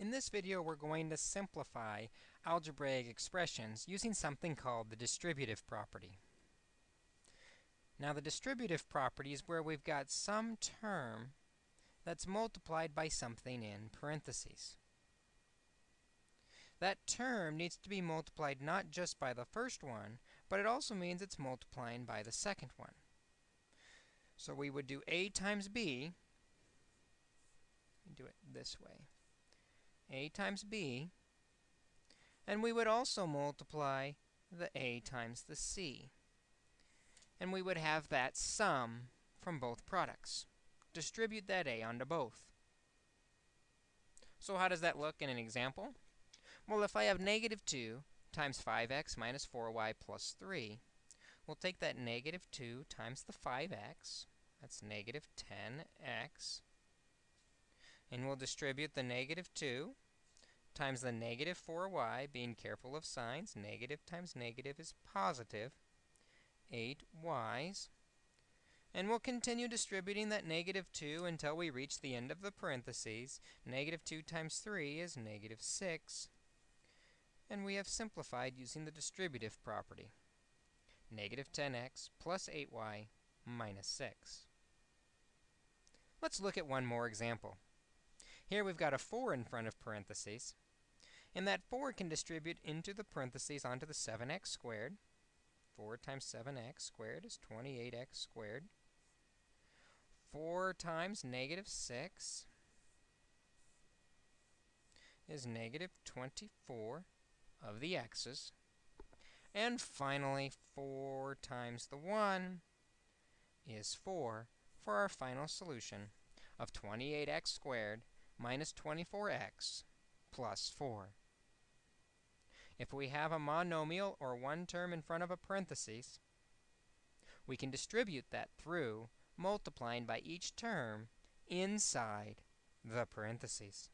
In this video, we're going to simplify algebraic expressions using something called the distributive property. Now, the distributive property is where we've got some term that's multiplied by something in parentheses. That term needs to be multiplied not just by the first one, but it also means it's multiplying by the second one. So we would do a times b, do it this way a times b, and we would also multiply the a times the c. And we would have that sum from both products. Distribute that a onto both. So how does that look in an example? Well, if I have negative 2 times 5x minus 4y plus 3, we'll take that negative 2 times the 5x, that's negative 10x, and we'll distribute the negative 2 times the negative 4y, being careful of signs. Negative times negative is positive 8y's. And we'll continue distributing that negative 2 until we reach the end of the parentheses. Negative 2 times 3 is negative 6. And we have simplified using the distributive property. Negative 10x plus 8y minus 6. Let's look at one more example. Here we've got a 4 in front of parentheses. And that 4 can distribute into the parentheses onto the 7x squared. 4 times 7x squared is 28x squared. 4 times negative 6 is negative 24 of the x's. And finally, 4 times the 1 is 4 for our final solution of 28x squared minus 24x plus 4. If we have a monomial or one term in front of a parenthesis, we can distribute that through multiplying by each term inside the parentheses.